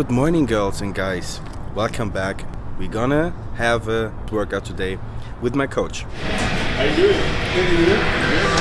Good morning, girls and guys. Welcome back. We're gonna have a workout today with my coach. How you doing?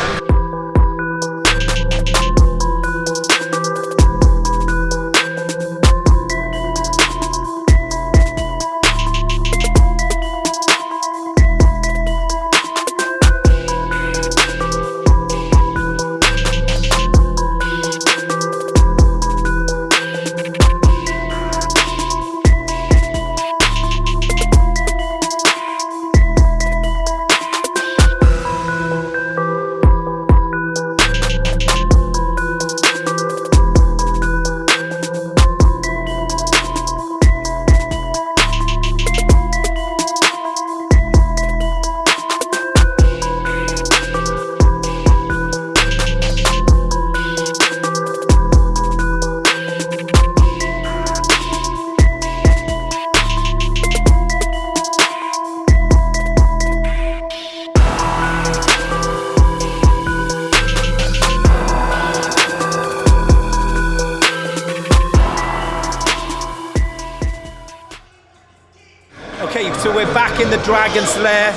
Okay, so we're back in the Dragon's Lair,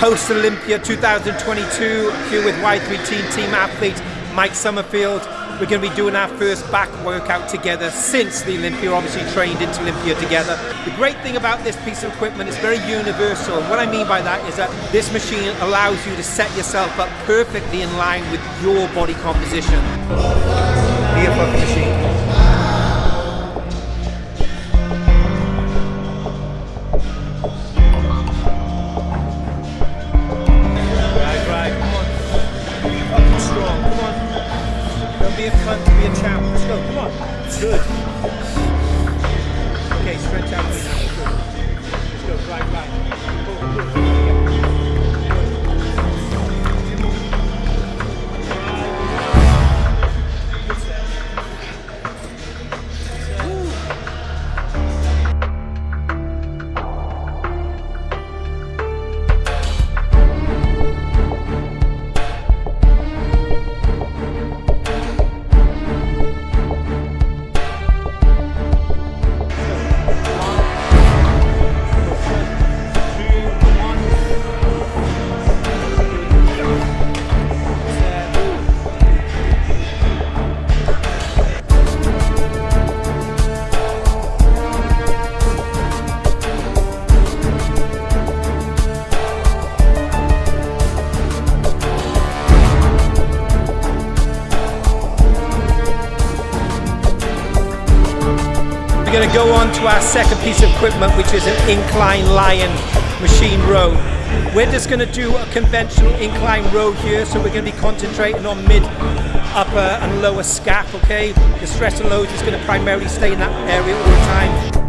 post Olympia 2022, here with Y3T team athlete Mike Sommerfeld. We're going to be doing our first back workout together since the Olympia, obviously trained into Olympia together. The great thing about this piece of equipment is very universal. What I mean by that is that this machine allows you to set yourself up perfectly in line with your body composition. Fucking machine. Go on to our second piece of equipment, which is an incline lion machine row. We're just going to do a conventional incline row here, so we're going to be concentrating on mid, upper and lower scap, okay? The stress and load is going to primarily stay in that area all the time.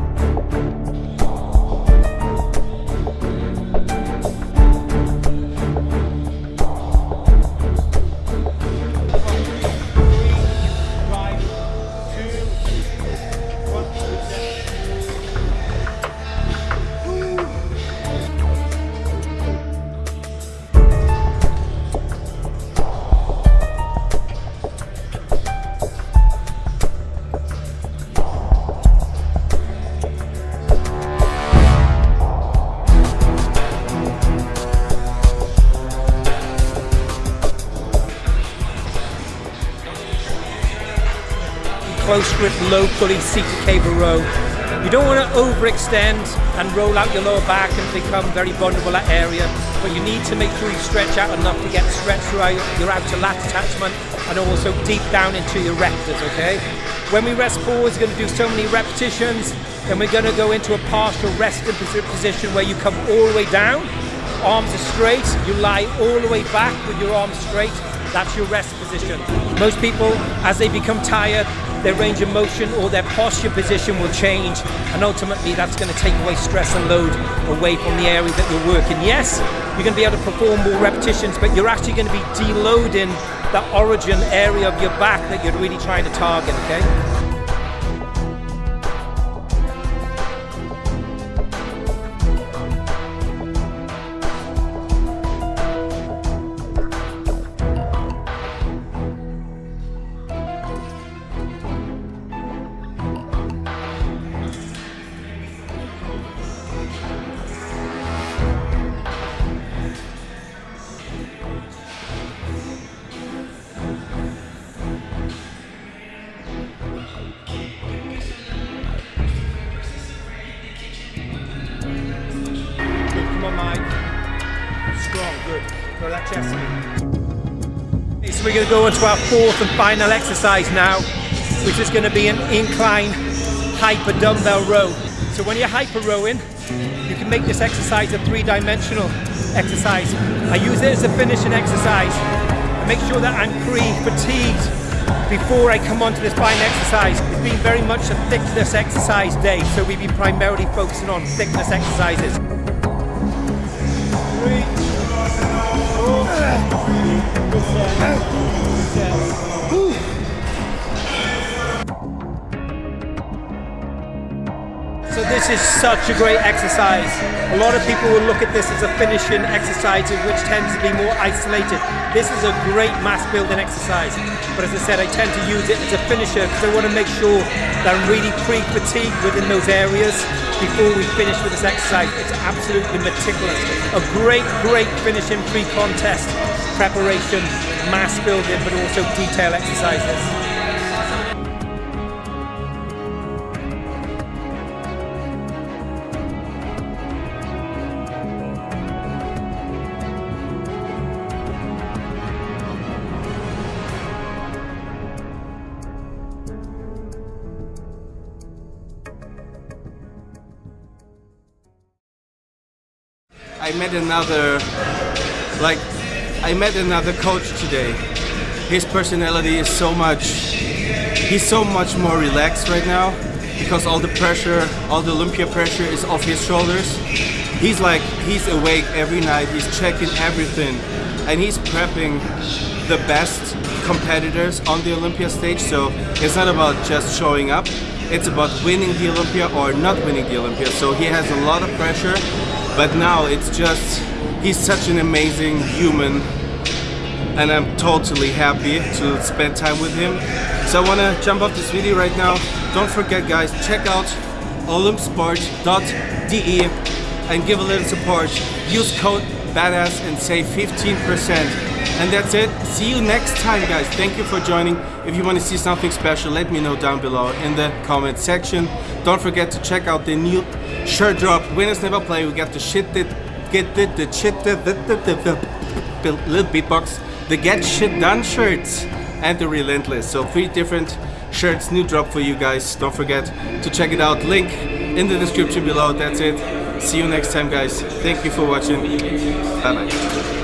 Close grip, low pulley cable row. You don't want to overextend and roll out your lower back and become very vulnerable that area, but you need to make sure you stretch out enough to get stretch throughout your outer lat attachment and also deep down into your rectus, okay? When we rest forward, we're going to do so many repetitions, then we're going to go into a partial resting position where you come all the way down, arms are straight, you lie all the way back with your arms straight, that's your rest position. Most people, as they become tired, their range of motion or their posture position will change and ultimately that's going to take away stress and load away from the area that you're working. Yes, you're going to be able to perform more repetitions but you're actually going to be deloading that origin area of your back that you're really trying to target, okay? Chest. So we're going to go into our fourth and final exercise now, which is going to be an incline hyper dumbbell row. So when you're hyper rowing, you can make this exercise a three-dimensional exercise. I use it as a finishing exercise. I make sure that I'm pre-fatigued before I come on to this final exercise. It's been very much a thickness exercise day, so we've been primarily focusing on thickness exercises. Three, is such a great exercise. A lot of people will look at this as a finishing exercise which tends to be more isolated. This is a great mass building exercise. But as I said, I tend to use it as a finisher because I want to make sure that I'm really pre-fatigued within those areas before we finish with this exercise. It's absolutely meticulous. A great, great finishing pre-contest preparation, mass building, but also detail exercises. I met another, like, I met another coach today. His personality is so much, he's so much more relaxed right now because all the pressure, all the Olympia pressure is off his shoulders. He's like, he's awake every night, he's checking everything, and he's prepping the best competitors on the Olympia stage. So it's not about just showing up, it's about winning the Olympia or not winning the Olympia. So he has a lot of pressure but now it's just, he's such an amazing human and I'm totally happy to spend time with him. So I want to jump off this video right now. Don't forget guys, check out olympsport.de and give a little support. Use code BADASS and save 15%. And that's it. See you next time, guys. Thank you for joining. If you want to see something special, let me know down below in the comment section. Don't forget to check out the new shirt drop. Winners never play. We got the shit that get the, the shit the, the, the, the, the little beatbox. The get shit done shirts and the relentless. So three different shirts, new drop for you guys. Don't forget to check it out. Link in the description below. That's it. See you next time, guys. Thank you for watching. Bye bye.